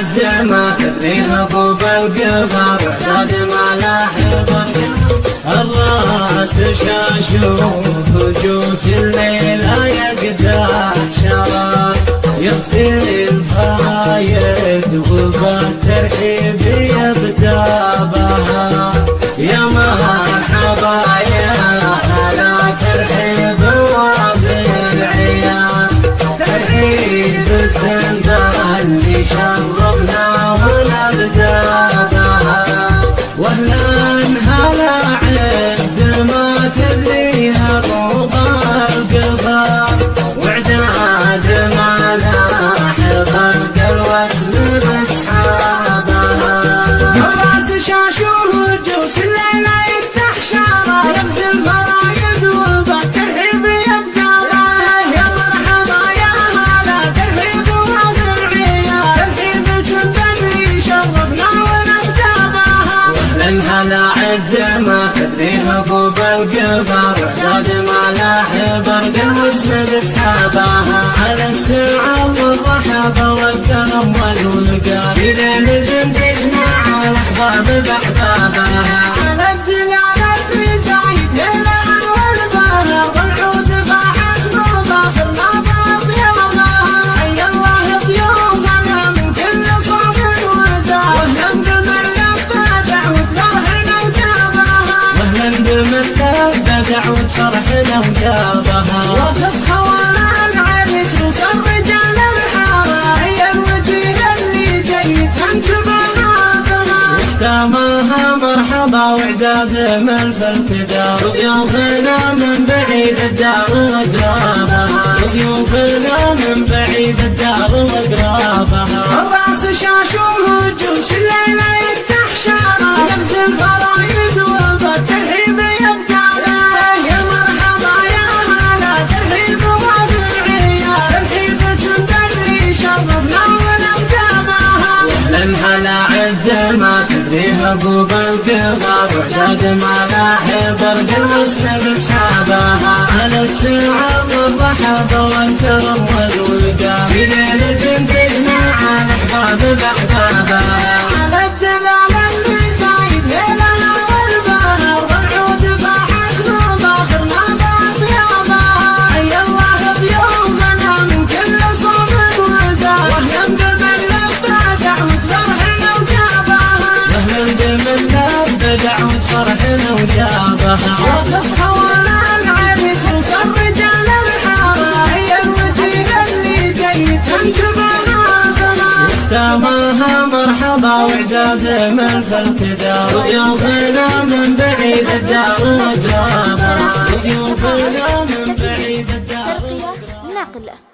الدماء فوق بالقفر اعداد ملاحظة الراس شاشوف وجوس الليل يقدر شراب يغسل الفايد وبال القفر زاد ما لاحب ارقل واسند اصحابها على السعه والرحب والكرم والولقى في ليل لبى دعوة فرحنا وجابها وتصحى وأنا العرس وصل رجال الحارة. هي الوجيه اللي جاي تنتبه ختامها مرحبا وعداد من في الفداء وضيوفنا من بعيد الدار واقرابها وضيوفنا من بعيد الدار واقرابها بوب القفر وعداد ما لاحب ارجل والسب اصحابها على السعه والرحب والكرم والولقى الحارة وقف حوالى العريس رجال الحارة هي الوجيه اللي جيت انجبها بلا ختامها مرحبا وعجاز من خلف دار وضيوفنا من بعيد الدار وقرابة وضيوفنا من بعيد الدار نقله